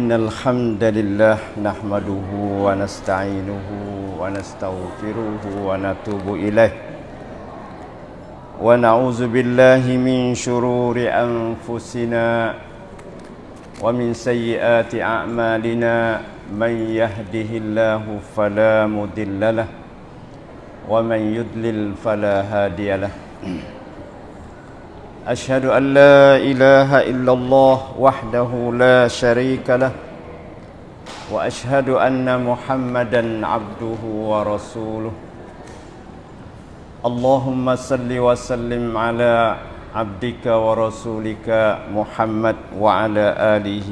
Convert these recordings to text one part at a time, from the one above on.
إن الحمد لله نحمده ونستعينه ونستغفره ونتوب إليه ونعوذ بالله من شرور أنفسنا ومن سيئات أعمالنا من يهده الله فلا مضل له ومن يضلل فلا هادي له أشهد أن لا إله إلا الله وحده لا شريك له وأشهد أن محمدا عبده ورسوله اللهم صل وسلم على عبدك ورسولك محمد وعلى آله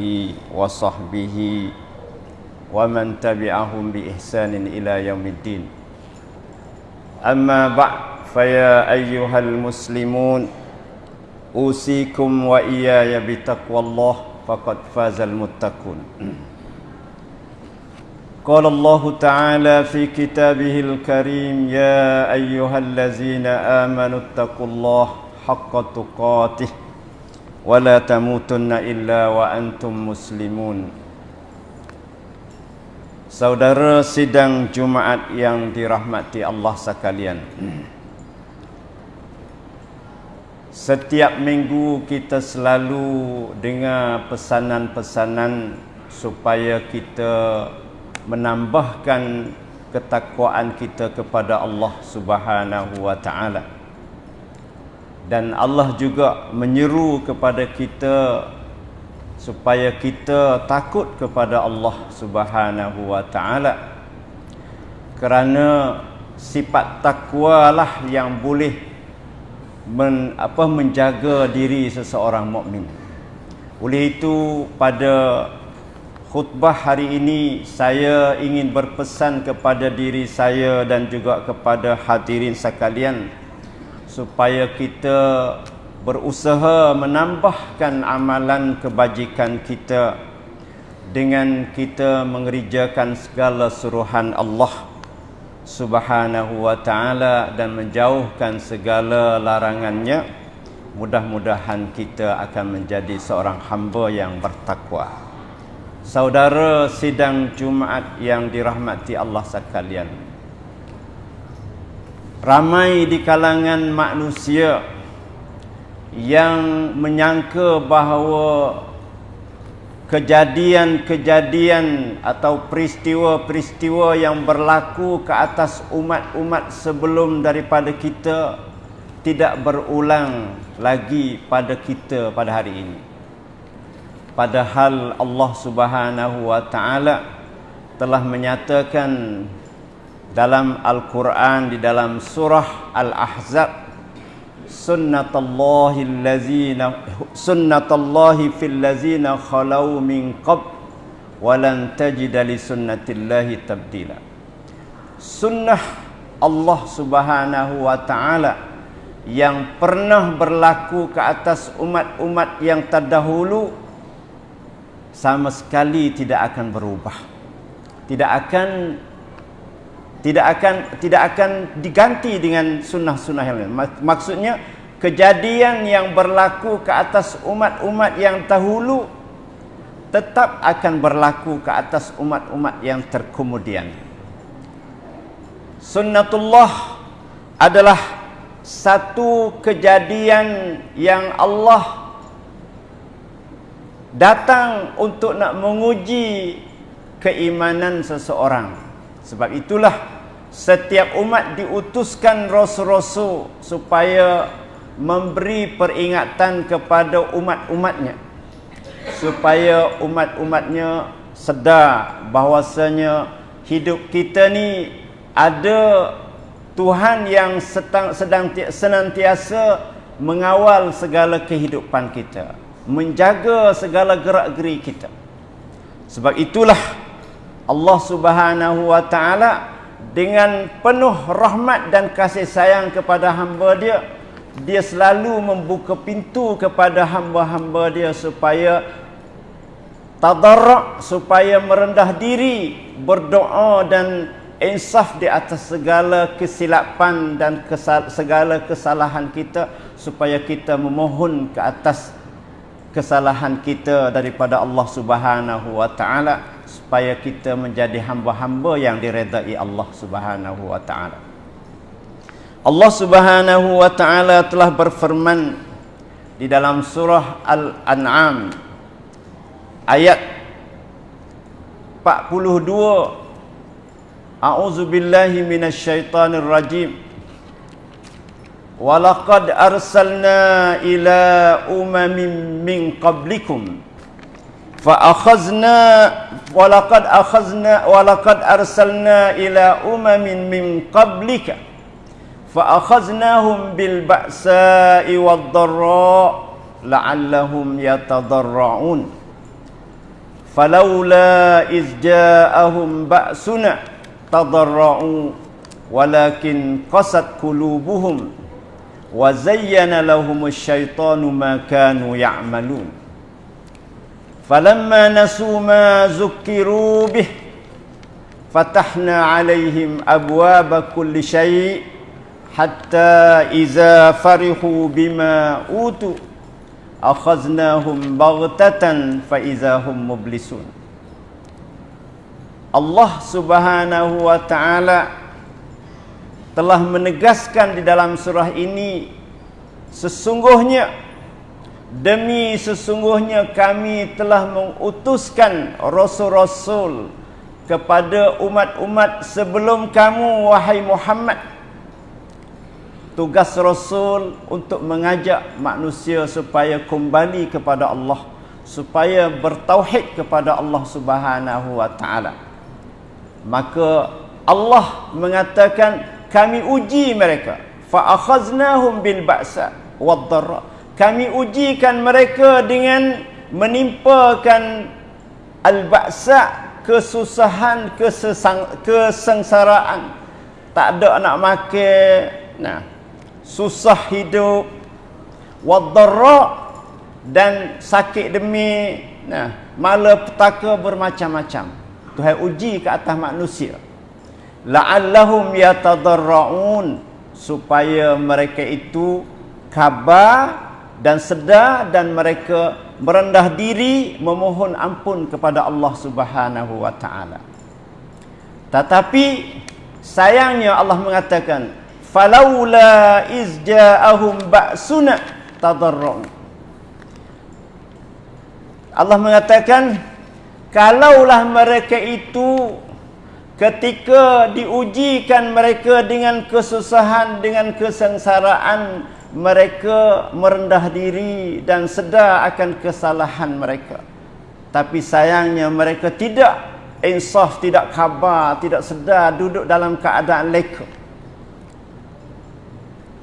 وصحبه ومن تبعهم بإحسان إلى يوم الدين أما بعد فيا أيها المسلمون أوصيكم وإياي بتقوى الله فقد فاز المتقون قال الله تعالى في كتابه الكريم يا أيها الذين آمنوا اتقوا الله حق تقاته ولا تموتن إلا وأنتم مسلمون Saudara sidang Jumaat yang dirahmati Allah sekalian. Setiap minggu kita selalu dengar pesanan-pesanan supaya kita menambahkan ketakwaan kita kepada Allah Subhanahu wa taala. Dan Allah juga menyeru kepada kita supaya kita takut kepada Allah Subhanahu wa taala. Kerana sifat takwa lah yang boleh men, apa menjaga diri seseorang mukmin. Oleh itu pada khutbah hari ini saya ingin berpesan kepada diri saya dan juga kepada hadirin sekalian supaya kita berusaha menambahkan amalan kebajikan kita dengan kita mengerjakan segala suruhan Allah Subhanahu wa taala dan menjauhkan segala larangannya mudah-mudahan kita akan menjadi seorang hamba yang bertakwa. Saudara sidang Jumaat yang dirahmati Allah sekalian. Ramai di kalangan manusia yang menyangka bahawa kejadian-kejadian atau peristiwa-peristiwa yang berlaku ke atas umat-umat sebelum daripada kita tidak berulang lagi pada kita pada hari ini. Padahal Allah Subhanahu wa taala telah menyatakan dalam Al-Quran di dalam surah Al-Ahzab sunnatullahi allazina sunnatullahi fil ladzina khalau min qab walan tajida li sunnatillahi tabdila. Sunnah Allah Subhanahu wa taala yang pernah berlaku ke atas umat-umat yang terdahulu sama sekali tidak akan berubah. Tidak akan tidak akan tidak akan diganti dengan sunnah-sunnah yang lain. Maksudnya kejadian yang berlaku ke atas umat-umat yang dahulu tetap akan berlaku ke atas umat-umat yang terkemudian. Sunnatullah adalah satu kejadian yang Allah datang untuk nak menguji keimanan seseorang sebab itulah setiap umat diutuskan rasul-rasul supaya memberi peringatan kepada umat-umatnya. Supaya umat-umatnya sedar bahawasanya hidup kita ni ada Tuhan yang sedang, sedang senantiasa mengawal segala kehidupan kita menjaga segala gerak-geri kita. Sebab itulah Allah Subhanahu wa taala dengan penuh rahmat dan kasih sayang kepada hamba dia dia selalu membuka pintu kepada hamba-hamba dia supaya tadarruk supaya merendah diri berdoa dan insaf di atas segala kesilapan dan kesal segala kesalahan kita supaya kita memohon ke atas kesalahan kita daripada Allah Subhanahu wa taala supaya kita menjadi hamba-hamba yang diredai Allah Subhanahu wa taala. Allah Subhanahu wa taala telah berfirman di dalam surah Al-An'am ayat 42 A'udzu billahi minasyaitonir rajim. Walaqad arsalna ila umamin min qablikum fa akhazna walaqad akhazna walaqad arsalna ila umamin min qablika fa akhaznahum bil ba'sa'i wad dharra la'allahum yatadarra'un falawla iz ja'ahum ba'suna tadarra'u walakin qasat qulubuhum wa zayyana falamma nasu ma zukiru bih fatahna alaihim abwaaba kulli syai' hatta iza farihu bima utu akhadnahum baghtatan fa iza hum mublisun Allah Subhanahu wa taala telah menegaskan di dalam surah ini sesungguhnya Demi sesungguhnya kami telah mengutuskan rasul-rasul kepada umat-umat sebelum kamu wahai Muhammad. Tugas rasul untuk mengajak manusia supaya kembali kepada Allah, supaya bertauhid kepada Allah Subhanahu wa taala. Maka Allah mengatakan kami uji mereka fa akhaznahum bil ba'sa wad dharra kami ujikan mereka dengan menimpakan al-ba'sa kesusahan kesesang, kesengsaraan. Tak ada nak makan. Nah susah hidup. Wadarra dan sakit demi nah malapetaka bermacam-macam. Tuhan uji ke atas manusia. La'allahum yatadarraun supaya mereka itu khabar dan sedar dan mereka merendah diri memohon ampun kepada Allah Subhanahu wa taala. Tetapi sayangnya Allah mengatakan falaula iz ja'ahum ba'suna tadarrun. Allah mengatakan kalaulah mereka itu ketika diujikan mereka dengan kesusahan dengan kesengsaraan mereka merendah diri dan sedar akan kesalahan mereka. Tapi sayangnya mereka tidak insaf, tidak khabar, tidak sedar duduk dalam keadaan leka.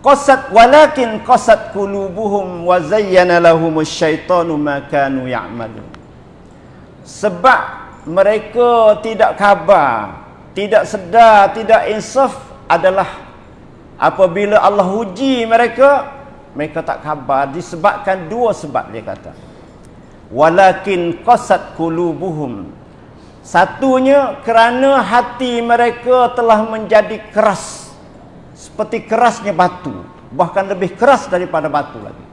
Qasat walakin qasat qulubuhum wa zayyana lahum asyaitanu ma kanu ya'malun. Sebab mereka tidak khabar, tidak sedar, tidak insaf adalah apabila Allah uji mereka mereka tak khabar. Disebabkan dua sebab dia kata. Walakin qasat qulubuhum. Satunya kerana hati mereka telah menjadi keras. Seperti kerasnya batu. Bahkan lebih keras daripada batu lagi.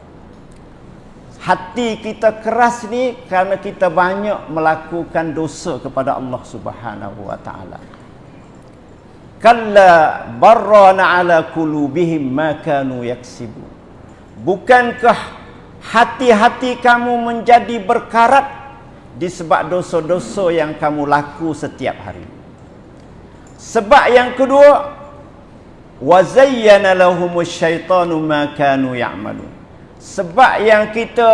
Hati kita keras ni kerana kita banyak melakukan dosa kepada Allah Subhanahu wa taala kalla barrana ala qulubihim ma kanu yaksibu bukankah hati-hati kamu menjadi berkarat disebab dosa-dosa yang kamu laku setiap hari? Sebab yang kedua wa zayyana lahumus syaitanu ma kanu ya'malun. Sebab yang kita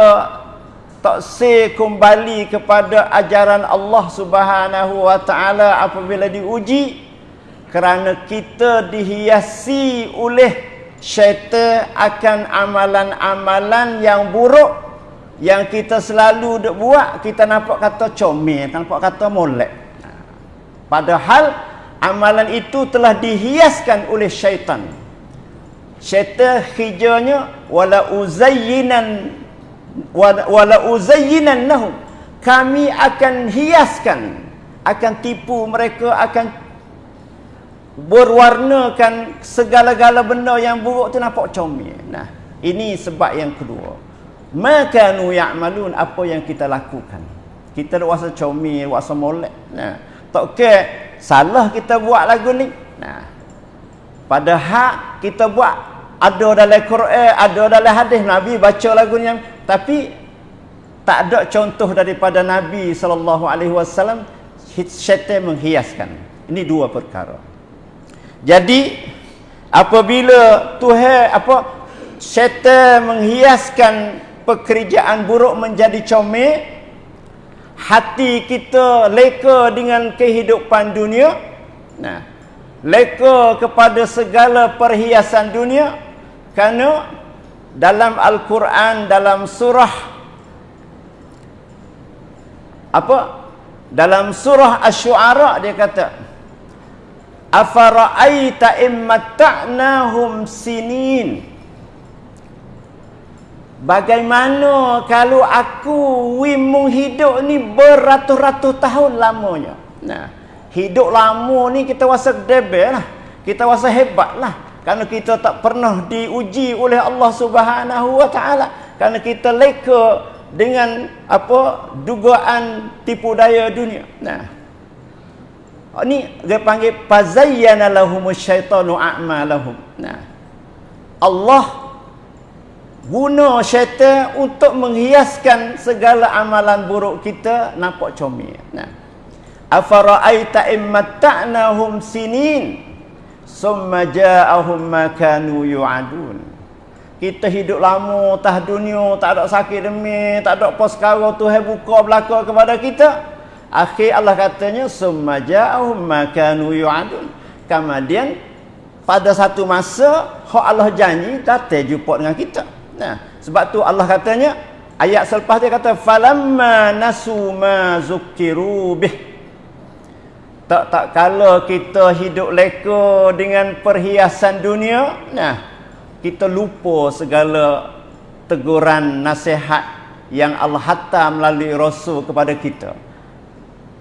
tak se kembali kepada ajaran Allah Subhanahu wa taala apabila diuji kerana kita dihiasi oleh syaitan akan amalan-amalan yang buruk yang kita selalu duk buat kita nampak kata comel nampak kata molek. Padahal amalan itu telah dihiaskan oleh syaitan. Syaitan hijanya wala uzayyinan wala uzayyinan kami akan hiaskan akan tipu mereka akan berwarnakan segala-gala benda yang buruk tu nampak comel. Nah, ini sebab yang kedua. maka nu ya'malun apa yang kita lakukan? Kita wasa comel wasa molek. Nah tak ke salah kita buat lagu ni? Nah pada hak kita buat ada dalam Quran ada dalam hadis Nabi baca lagu ni. Tapi tak ada contoh daripada Nabi sallallahu alaihi wasallam syaitan menghiaskan. Ini dua perkara jadi apabila Tuhan apa syaitan menghiaskan pekerjaan buruk menjadi comel hati kita leka dengan kehidupan dunia nah leka kepada segala perhiasan dunia kerana dalam al-Quran dalam surah apa dalam surah asy-syu'ara dia kata afara'aita immata'nahum sinin Bagaimana kalau aku wimung hidup ni beratus-ratus tahun lamanya. Nah, hidup lama ni kita rasa debel lah. Kita rasa hebat lah. Kerana kita tak pernah diuji oleh Allah Subhanahu Wa Taala. Kerana kita leka dengan apa dugaan tipu daya dunia. Nah. Ini dia panggil fazayyana lahumus syaitanu a'malahum. Nah. Allah guna syaitan untuk menghiaskan segala amalan buruk kita nampak comel nah afara'aita immata'nahum sinin summa ja'ahum ma kanu yu'adun kita hidup lama tah dunia tak ada sakit demi tak ada sekarang Tuhan buka belaka kepada kita akhir Allah katanya summa ja'ahum ma kanu yu'adun kemudian pada satu masa hak Allah janji datang jumpa dengan kita Nah, sebab tu Allah katanya ayat selepas dia kata falamma nasu ma zukiru bih. Tak tak kala kita hidup leka dengan perhiasan dunia, nah kita lupa segala teguran nasihat yang Allah hantar melalui rasul kepada kita.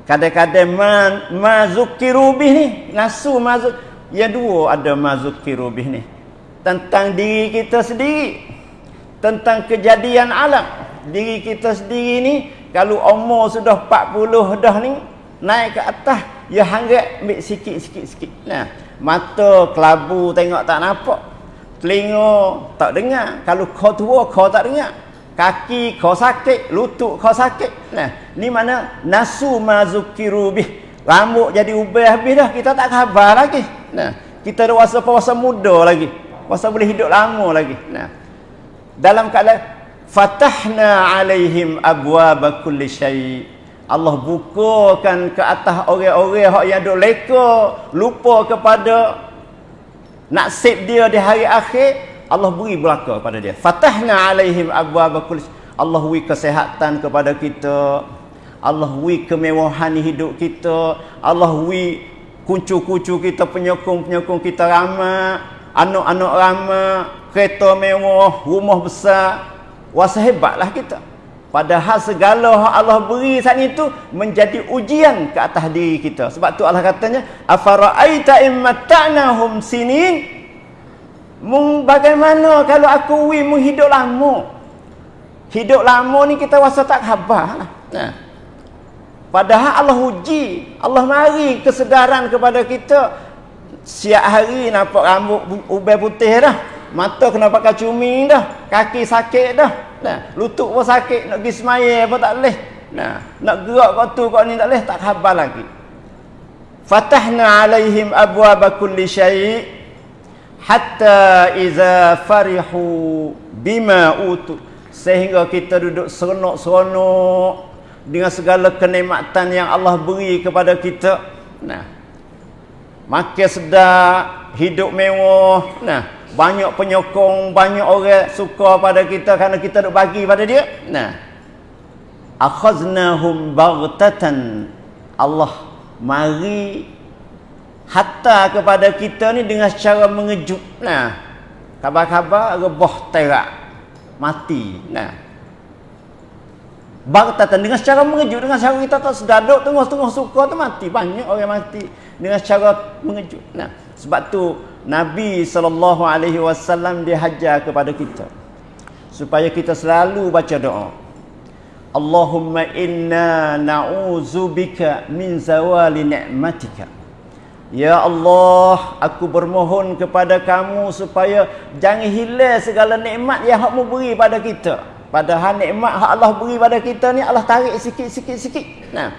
Kadang-kadang ma, ma zukiru bih ni, nasu ma ya dua ada ma zukiru bih ni. Tentang diri kita sendiri tentang kejadian alam. Diri kita sendiri ni kalau umur sudah 40 dah ni naik ke atas ya hangat ambil sikit sikit sikit. Nah mata kelabu tengok tak nampak telinga tak dengar kalau kau tua kau tak dengar kaki kau sakit lutut kau sakit. Nah ni mana nasu mazukiru bih rambut jadi ubah habis dah kita tak khabar lagi. Nah kita ada wasa puasa muda lagi. Wasa boleh hidup lama lagi. Nah dalam keadaan fatahna alaihim abwaaba kulli syai. Allah bukakan ke atas orang-orang yang duk leka lupa kepada nasib dia di hari akhir Allah beri belaka kepada dia. Fatahna alaihim abwaaba kulli Allah beri kesehatan kepada kita. Allah beri kemewahan hidup kita. Allah beri kuncu-kuncu kita penyokong-penyokong kita ramai. Anak-anak ramai. Kereta mewah, rumah besar, wasa hebatlah kita. Padahal segala yang Allah beri saat itu menjadi ujian ke atas diri kita. Sebab tu Allah katanya, "Afara'aita immata'nahum sinin?" Bagaimana kalau aku wi mung hidup lama? Hidup lama ni kita rasa tak khabar lah. Nah. Padahal Allah uji, Allah mari kesedaran kepada kita. Siap hari nampak rambut ubah putih dah mata kena pakai cumi dah kaki sakit dah nah lutut pun sakit nak pergi semaya pun tak boleh nah nak gerak kau tu kau ni tak boleh tak khabar lagi fatahna alaihim abwaaba kulli syai hatta iza farihu bima utu sehingga kita duduk seronok-seronok dengan segala kenikmatan yang Allah beri kepada kita nah makin sedap hidup mewah nah banyak penyokong, banyak orang suka pada kita kerana kita nak bagi pada dia. Nah. Akhaznahum baghtatan. Allah mari hatta kepada kita ni dengan secara mengejut. Nah. Kabar-kabar rebah terak. Mati. Nah. Baghtatan dengan secara mengejut dengan secara kita tak sedar duk tengah-tengah suka tu mati. Banyak orang mati dengan secara mengejut. Nah, sebab tu Nabi sallallahu alaihi wasallam dihajar kepada kita supaya kita selalu baca doa. Allahumma inna na'udzubika min zawali ni'matika. Ya Allah, aku bermohon kepada kamu supaya jangan hilang segala nikmat yang Hak beri pada kita. Padahal nikmat hak Allah beri pada kita ni Allah tarik sikit-sikit sikit. Nah.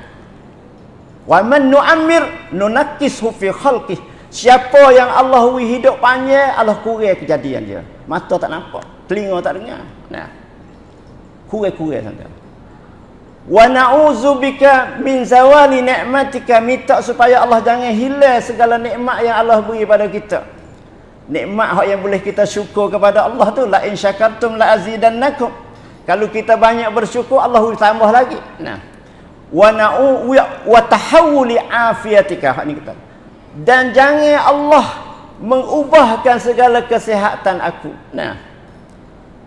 Wa man nu'ammir nunakkishu fi khalqih. Siapa yang Allah beri hidup panjang, Allah kurang kejadian dia. Mata tak nampak, telinga tak dengar. Nah. Kurang-kurang saja. Wa na'udzubika min zawali ni'matika minta supaya Allah jangan hilang segala nikmat yang Allah beri pada kita. Nikmat hak yang boleh kita syukur kepada Allah tu la in syakartum la azidannakum. Kalau kita banyak bersyukur Allah tambah lagi. Nah. Wa na'u wa tahawuli afiyatika hak ni kita. Dan jangan Allah mengubahkan segala kesihatan aku. Nah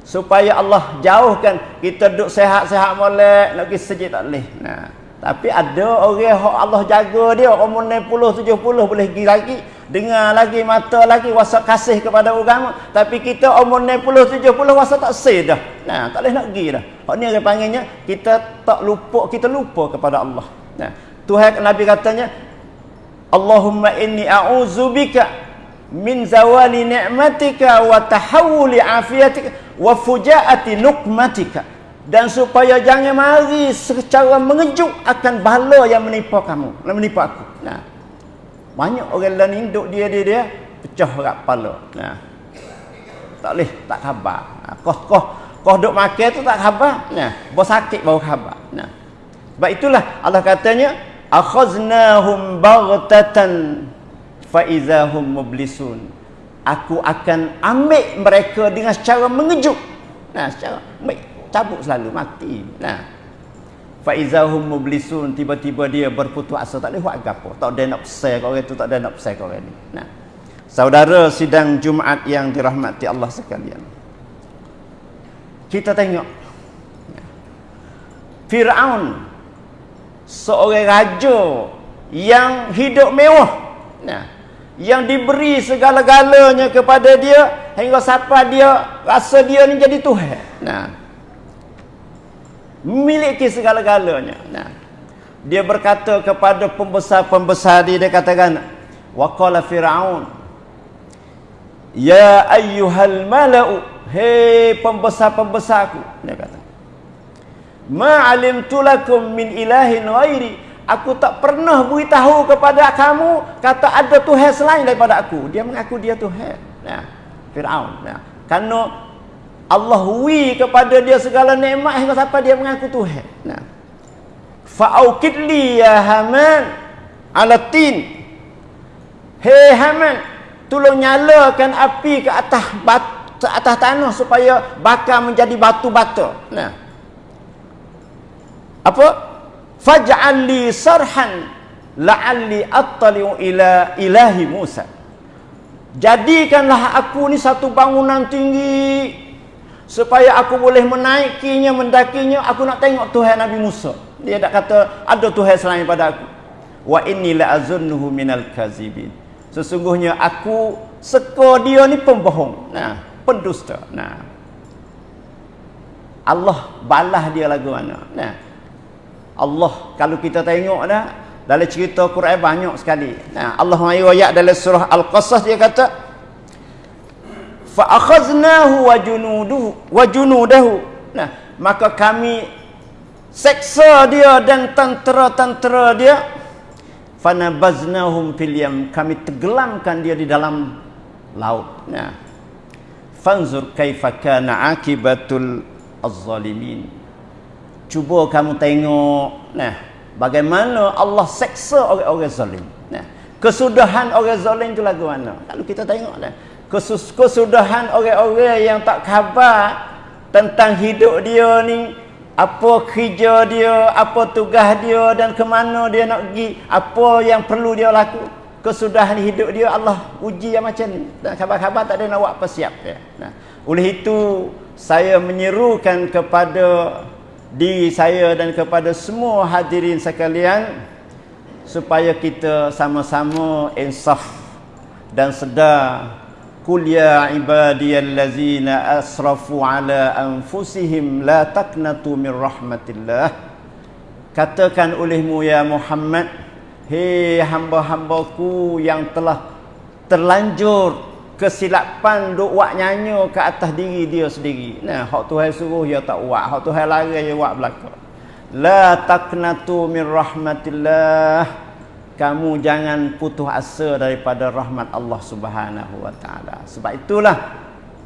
supaya Allah jauhkan. Kita duduk sehat-sehat molek nak pergi sejid tak boleh. Nah tapi ada orang yang Allah jaga dia. Umur 60 70 boleh pergi lagi. Dengar lagi mata lagi wasa kasih kepada agama. Tapi kita umur 60 70 wasa tak seh dah. Nah tak boleh nak pergi dah. Hak ni orang panggilnya kita tak lupa kita lupa kepada Allah. Nah Tuhan Nabi katanya Allahumma inni a'udzubika min zawali ni'matika wa tahawuli afiyatika wa fujaati nukmatika. Dan supaya jangan mari secara mengejut akan bala yang menimpa kamu yang menimpa aku. Nah banyak orang lain hidup dia dia dia pecah rak kepala nah tak boleh tak khabar. Nah, koh koh koh duk makan tu tak khabar. Nah bos sakit baru khabar. Nah sebab itulah Allah katanya akhaznahum baghtatan faizahum mublisun. Aku akan ambil mereka dengan secara mengejut. Nah secara ambil cabut selalu mati. Nah. Faizahum mublisun tiba-tiba dia berputus asa tak boleh buat apa tak ada nak pesan kau orang tu tak ada nak pesan kau orang ni. Nah. Saudara sidang Jumaat yang dirahmati Allah sekalian. Kita tengok. Firaun seorang raja yang hidup mewah. Nah yang diberi segala-galanya kepada dia hingga sampai dia rasa dia ni jadi Tuhan. Nah. Memiliki segala-galanya. Nah. Dia berkata kepada pembesar-pembesar dia dia katakan waqala fir'aun ya ayyuhal mala'u hei pembesar-pembesarku dia kata ma alimtu lakum min ilahin ghairi Aku tak pernah beritahu kepada kamu kata ada Tuhan selain daripada aku. Dia mengaku dia Tuhan. Nah, Firaun. Nah, karena Allah wi kepada dia segala nikmat hingga sampai dia mengaku Tuhan. Nah. Fa'aukid li ya Haman ala tin. Hei Haman, tolong nyalakan api ke atas batu, atas tanah supaya bakar menjadi batu bata. Nah. Apa? Faj'al li sarhan la'alli attali'u ila ilahi Musa. Jadikanlah aku ni satu bangunan tinggi supaya aku boleh menaikinya mendakinya. Aku nak tengok Tuhan Nabi Musa. Dia tak kata ada Tuhan selain pada aku. Wa inni la'azunnuhu minal kazibin. Sesungguhnya aku seka dia ni pembohong. Nah pendusta. Nah. Allah balah dia lagu mana? Nah Allah kalau kita tengok dah dalam cerita Quran banyak sekali. Nah, Allah mayu ayat dalam surah Al-Qasas dia kata fa akhaznahu wa junuduhu wa junudahu. Nah, maka kami seksa dia dan tentera-tentera dia fanabaznahum fil yam kami tenggelamkan dia di dalam laut. Nah. Fanzur kaifa kana akibatul az-zalimin cuba kamu tengok nah bagaimana Allah seksa orang-orang zalim nah. Kesudahan orang zalim itu lagu mana? Kalau kita tengok nah kesus kesudahan orang-orang yang tak khabar tentang hidup dia ni apa kerja dia apa tugas dia dan ke mana dia nak pergi apa yang perlu dia laku. Kesudahan hidup dia Allah uji yang macam ni. Dan khabar-khabar tak ada nak buat apa siap ya. nah. Oleh itu saya menyerukan kepada diri saya dan kepada semua hadirin sekalian supaya kita sama-sama insaf dan sedar Qul ya ibadiyallazina asrafu ala anfusihim la taqnatu min rahmatillah. Katakan olehmu ya Muhammad, hei hamba-hambaku yang telah terlanjur kesilapan duk buat nyanyi ke atas diri dia sendiri. Nah, hak Tuhan suruh dia tak buat, hak Tuhan larang dia buat belaka. La taqnatu min rahmatillah. Kamu jangan putus asa daripada rahmat Allah Subhanahu wa taala. Sebab itulah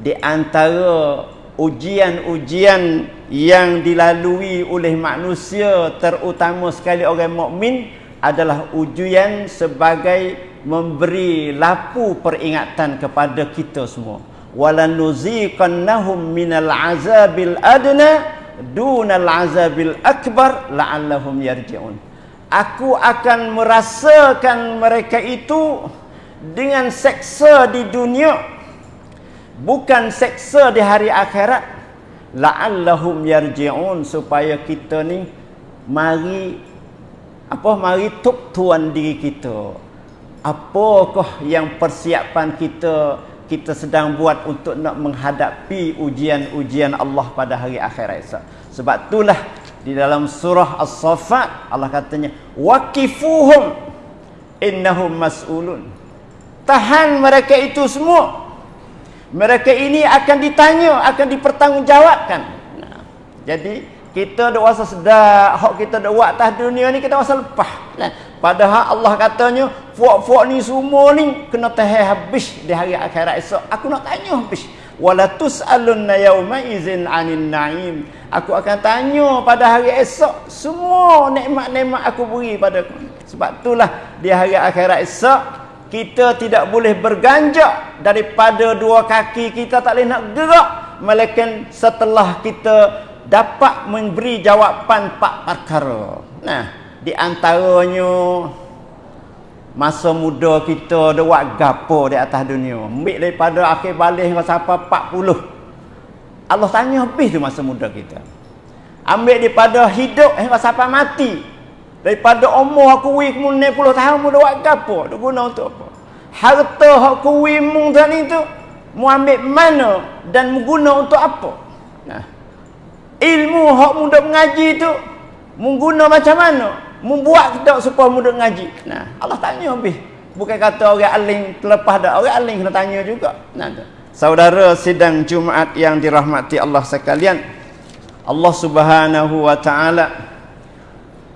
di antara ujian-ujian yang dilalui oleh manusia terutama sekali orang mukmin adalah ujian sebagai memberi lapu peringatan kepada kita semua. Walanuziqannahum minal azabil adna dunal azabil akbar la'allahum yarji'un. Aku akan merasakan mereka itu dengan seksa di dunia bukan seksa di hari akhirat. La'allahum yarji'un supaya kita ni mari apa mari tuk tuan diri kita apakah yang persiapan kita kita sedang buat untuk nak menghadapi ujian-ujian Allah pada hari akhirat esok. Sebab itulah di dalam surah As-Saffat Allah katanya waqifuhum innahum mas'ulun. Tahan mereka itu semua. Mereka ini akan ditanya, akan dipertanggungjawabkan. Nah, jadi kita dak rasa sedar hak kita dak buat atas dunia ni kita rasa lepas kan padahal Allah katanya fuak-fuak ni semua ni kena tahan habis di hari akhirat esok. Aku nak tanya habis. Wala tusalunna yauma izin anin naim. Aku akan tanya pada hari esok semua nikmat-nikmat aku beri pada sebab itulah di hari akhirat esok kita tidak boleh berganjak daripada dua kaki kita tak boleh nak gerak. Melainkan setelah kita dapat memberi jawapan pak perkara. Nah, di antaranya masa muda kita ada buat gapo di atas dunia. Ambil daripada akhir balik hingga sampai 40. Allah tanya habis tu masa muda kita. Ambil daripada hidup hingga sampai mati. Daripada umur aku wi puluh tahun muda buat gapo? Dia guna untuk apa? Harta aku wi mung tadi tu ambil mana dan guna untuk apa? Nah, ilmu hak muda mengaji tu mengguna macam mana membuat kita supaya muda mengaji nah. Allah tanya habis. Bukan kata orang aling terlepas dah. Orang aling kena tanya juga. Nah tu. saudara sidang Jumaat yang dirahmati Allah sekalian Allah Subhanahu wa taala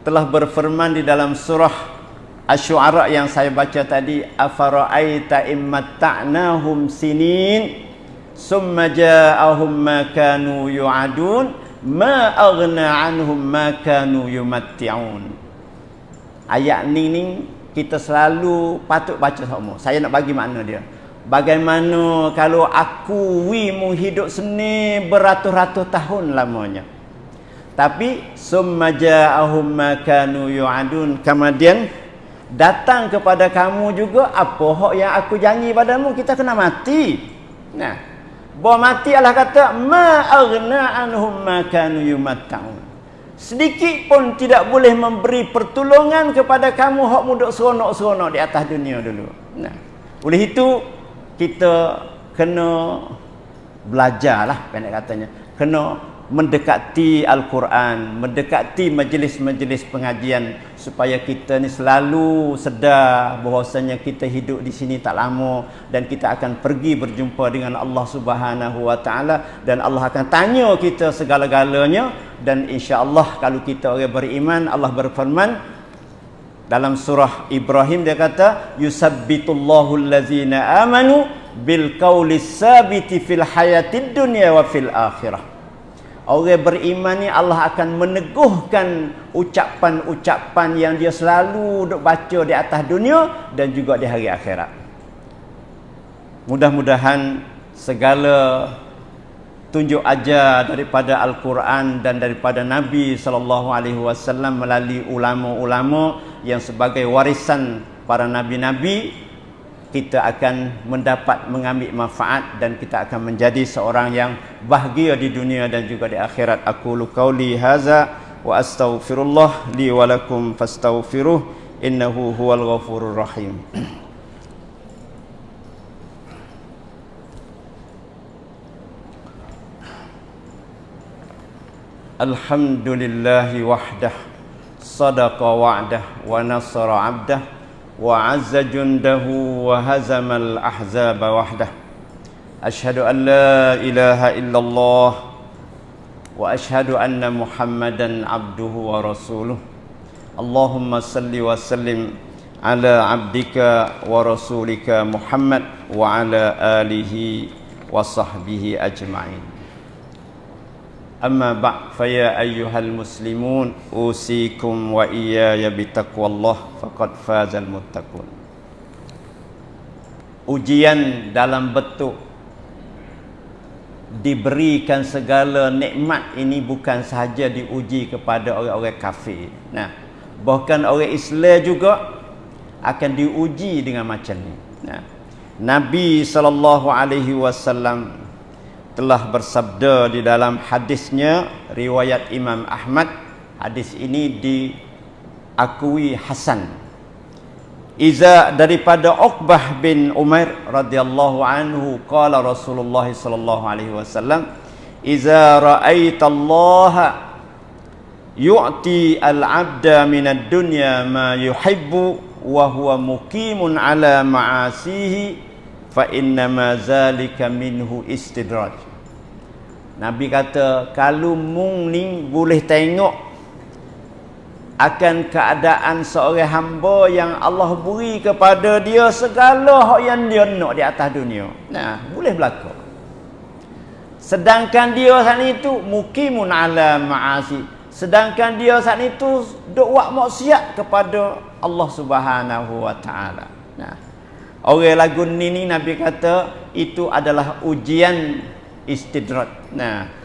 telah berfirman di dalam surah Asy-Syu'ara yang saya baca tadi afara'aita immatta'nahum sinin summa ja'ahum ma kanu yu'adun ma aghna anhum ma kanu yumatti'un ayat ni ni kita selalu patut baca semua saya nak bagi makna dia. Bagaimana kalau aku wi mu hidup seni beratus-ratus tahun lamanya? Tapi summa ja'ahum ma kanu yu'adun. Kemudian datang kepada kamu juga apa hak yang aku janji padamu? Kita kena mati. Nah bahawa mati Allah kata ma aghna anhum ma kanu yumatta'un. Sedikit pun tidak boleh memberi pertolongan kepada kamu hak muda seronok-seronok di atas dunia dulu. Nah, oleh itu kita kena belajarlah pendek katanya. Kena mendekati Al-Quran, mendekati majlis-majlis pengajian supaya kita ni selalu sedar bahwasanya kita hidup di sini tak lama dan kita akan pergi berjumpa dengan Allah Subhanahu wa taala dan Allah akan tanya kita segala-galanya dan insya-Allah kalau kita orang beriman Allah berfirman dalam surah Ibrahim dia kata yusabbitullahu allazina amanu bil qawli sabiti fil hayatid dunya wa fil akhirah Orang beriman ni Allah akan meneguhkan ucapan-ucapan yang dia selalu duk baca di atas dunia dan juga di hari akhirat. Mudah-mudahan segala tunjuk ajar daripada Al-Quran dan daripada Nabi sallallahu alaihi wasallam melalui ulama-ulama yang sebagai warisan para nabi-nabi kita akan mendapat mengambil manfaat dan kita akan menjadi seorang yang bahagia di dunia dan juga di akhirat. Aku luqauli haza wa astaghfirullah li wa lakum fastaghfiruh innahu huwal ghafurur rahim. Alhamdulillahi wahdah Sadaqa wa'dah Wa nasara abdah. وعز جنده وهزم الأحزاب وحده أشهد أن لا إله إلا الله وأشهد أن محمدا عبده ورسوله اللهم صل وسلم على عبدك ورسولك محمد وعلى آله وصحبه أجمعين أما بعد فيا أيها المسلمون أوصيكم وإياي بتقوى الله فقد فاز المتقون ujian dalam bentuk diberikan segala nikmat ini bukan sahaja diuji kepada orang-orang kafir. Nah, bahkan orang Islam juga akan diuji dengan macam ni. Nah, Nabi sallallahu alaihi wasallam telah bersabda di dalam hadisnya riwayat Imam Ahmad. Hadis ini diakui hasan Iza daripada Uqbah bin Umair radhiyallahu anhu qala Rasulullah sallallahu alaihi wasallam Iza ra'aita Allah yu'ti al-'abda min ad-dunya ma yuhibbu wa huwa muqimun ala ma'asihi fa inna ma zalika minhu istidraj Nabi kata kalau mung ni boleh tengok akan keadaan seorang hamba yang Allah beri kepada dia segala hak yang dia nak di atas dunia. Nah, boleh berlaku. Sedangkan dia saat itu mukimun ala ma'asi. Sedangkan dia saat itu duk buat maksiat kepada Allah Subhanahu wa taala. Nah. Orang lagu ni ni Nabi kata itu adalah ujian istidrat. Nah.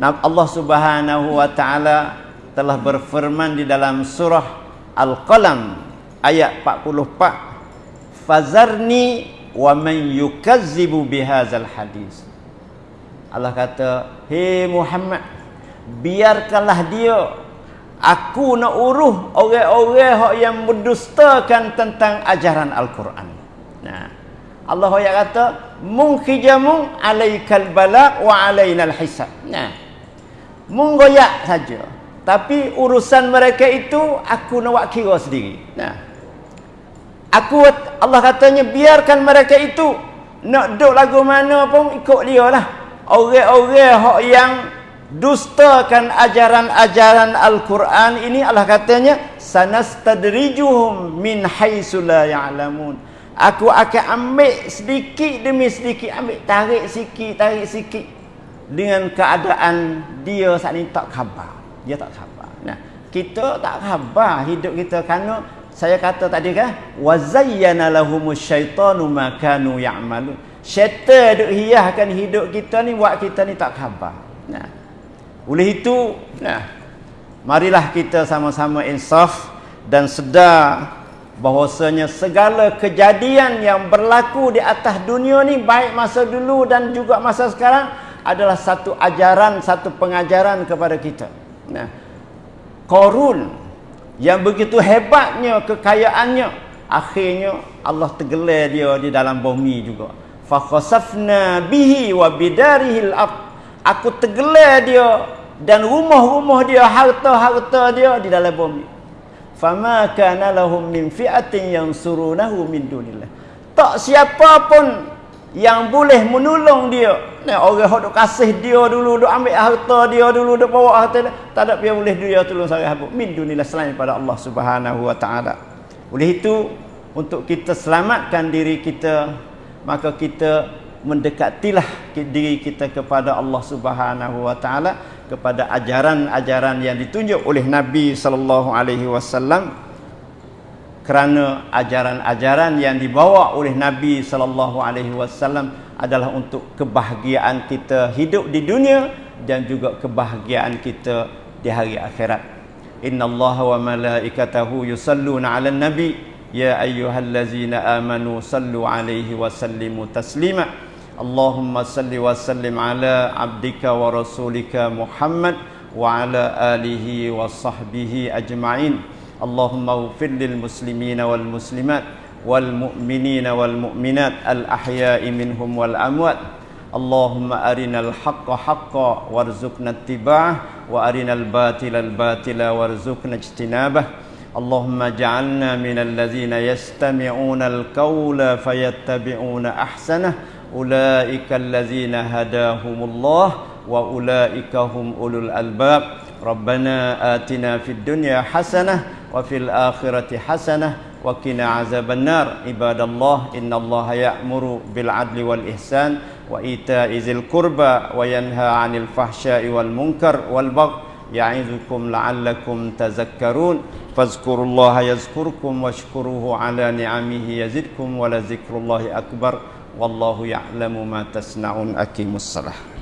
Allah Subhanahu wa taala telah berfirman di dalam surah Al-Qalam ayat 44 Fazarni wa man yukazzibu bihadzal hadis Allah kata hei Muhammad biarkanlah dia aku nak uruh orang-orang yang mendustakan tentang ajaran Al-Quran nah Allah yang kata mungkijamun alaikal balak wa alainal hisab nah munggoyak saja tapi urusan mereka itu aku nak kira sendiri. Nah. Aku Allah katanya biarkan mereka itu nak duduk lagu mana pun ikut dia lah. Orang-orang yang dustakan ajaran-ajaran Al-Quran ini Allah katanya sanastadrijuhum min haitsu la ya'lamun. Aku akan ambil sedikit demi sedikit ambil tarik sikit tarik sikit dengan keadaan dia saat ini tak khabar dia tak khabar. Nah, kita tak khabar hidup kita kerana saya kata tadi kan wazayyana lahumus syaitanu ma kanu ya'malun. Syaitan duk hiaskan hidup kita ni buat kita ni tak khabar. Nah. Oleh itu, nah. Marilah kita sama-sama insaf dan sedar bahwasanya segala kejadian yang berlaku di atas dunia ni baik masa dulu dan juga masa sekarang adalah satu ajaran, satu pengajaran kepada kita. Nah, Korun yang begitu hebatnya kekayaannya, akhirnya Allah tergelar dia di dalam bumi juga. Fa khasafna bihi wa bidarihil ard. Aku tergelar dia dan rumah-rumah dia, harta-harta dia di dalam bumi. Fama kana lahum min fi'atin yansurunahu min dunillah. Tak siapa pun yang boleh menolong dia. Nah, orang hok kasih dia dulu, dok ambil harta dia dulu, dok bawa harta dia. Tak ada dia boleh dia tolong saya habuk. Min dunilah selain pada Allah Subhanahu wa taala. Oleh itu, untuk kita selamatkan diri kita, maka kita mendekatilah diri kita kepada Allah Subhanahu wa taala kepada ajaran-ajaran yang ditunjuk oleh Nabi sallallahu alaihi wasallam kerana ajaran-ajaran yang dibawa oleh Nabi sallallahu alaihi wasallam adalah untuk kebahagiaan kita hidup di dunia dan juga kebahagiaan kita di hari akhirat. Innallaha wa malaikatahu yusalluna 'alan nabi ya ayyuhallazina amanu sallu 'alaihi wa sallimu taslima. Allahumma salli wa sallim 'ala 'abdika wa rasulika Muhammad wa 'ala alihi wa sahbihi ajma'in. اللهم اغفر للمسلمين والمسلمات والمؤمنين والمؤمنات الأحياء منهم والأموات اللهم أرنا الحق حقا وارزقنا اتباعه وأرنا الباطل الباطل وارزقنا اجتنابه اللهم اجعلنا من الذين يستمعون القول فيتبعون أحسنه أولئك الذين هداهم الله وأولئك هم أولو الألباب. ربنا آتنا في الدنيا حسنة وفي الآخرة حسنة وقنا عذاب النار. عباد الله إن الله يأمر بالعدل والإحسان وإيتاء ذي القربى وينهى عن الفحشاء والمنكر والبغي يعظكم لعلكم تذكرون. فاذكروا الله يذكركم واشكروه على نعمه يزدكم ولذكر الله أكبر. wallahu ya'lamu ma tasnaun aqimussalah